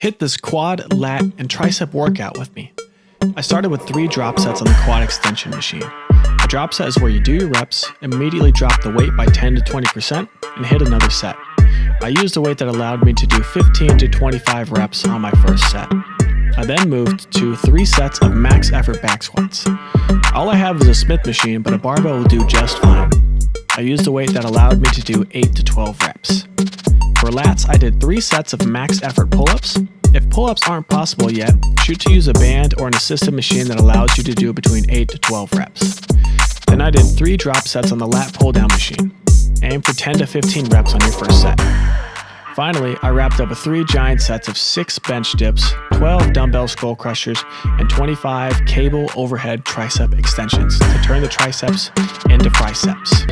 Hit this quad, lat, and tricep workout with me. I started with three drop sets on the quad extension machine. A drop set is where you do your reps, immediately drop the weight by 10 to 20%, and hit another set. I used a weight that allowed me to do 15 to 25 reps on my first set. I then moved to three sets of max effort back squats. All I have is a Smith machine, but a barbell will do just fine. I used a weight that allowed me to do 8 to 12 reps. For lats, I did three sets of max effort pull-ups. If pull-ups aren't possible yet, shoot to use a band or an assisted machine that allows you to do between 8 to 12 reps. Then I did three drop sets on the lat pull-down machine. Aim for 10 to 15 reps on your first set. Finally, I wrapped up with three giant sets of six bench dips, 12 dumbbell skull crushers, and 25 cable overhead tricep extensions to turn the triceps into triceps.